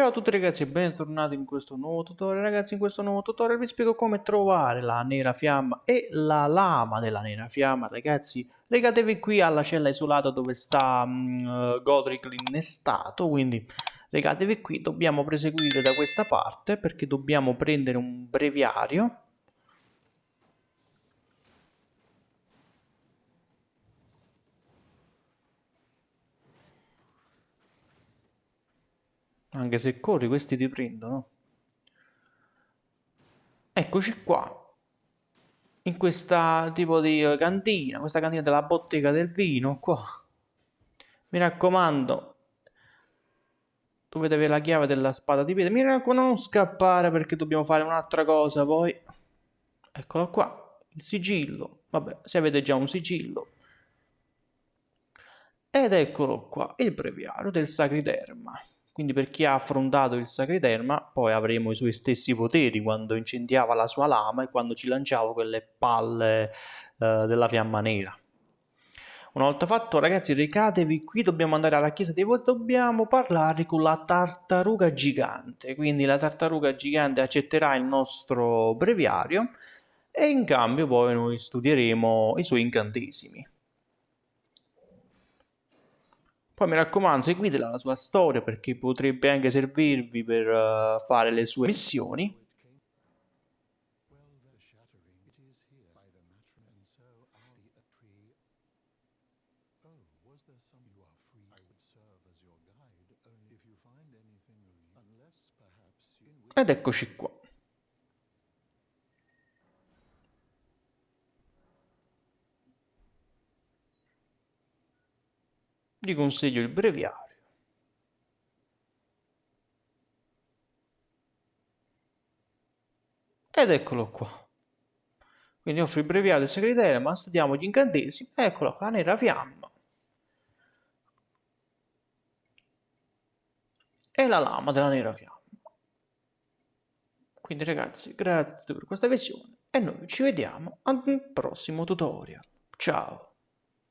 Ciao a tutti ragazzi e bentornati in questo nuovo tutorial. Ragazzi in questo nuovo tutorial vi spiego come trovare la nera fiamma e la lama della nera fiamma. Ragazzi regatevi qui alla cella isolata dove sta um, Godric l'innestato Quindi regatevi qui, dobbiamo proseguire da questa parte perché dobbiamo prendere un breviario Anche se corri questi ti prendono. Eccoci qua. In questa tipo di cantina, questa cantina della bottega del vino, qua. Mi raccomando, dovete avere la chiave della spada di pietra. Mi raccomando, non scappare perché dobbiamo fare un'altra cosa poi. Eccolo qua, il sigillo. Vabbè, se avete già un sigillo. Ed eccolo qua, il breviario del Sacriderma. Quindi per chi ha affrontato il Sacriderma, poi avremo i suoi stessi poteri quando incendiava la sua lama e quando ci lanciava quelle palle eh, della fiamma nera. Una volta fatto, ragazzi, recatevi qui, dobbiamo andare alla chiesa dei voti, dobbiamo parlare con la tartaruga gigante. Quindi la tartaruga gigante accetterà il nostro breviario e in cambio poi noi studieremo i suoi incantesimi. Poi mi raccomando, seguitela la sua storia perché potrebbe anche servirvi per uh, fare le sue missioni. Ed eccoci qua. Gli consiglio il breviario. Ed eccolo qua. Quindi offro il breviario del segretario, ma studiamo gli incantesimi. Eccolo qua, la nera fiamma. E la lama della nera fiamma. Quindi ragazzi, grazie per questa visione e noi ci vediamo al prossimo tutorial. Ciao!